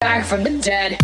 back from the dead.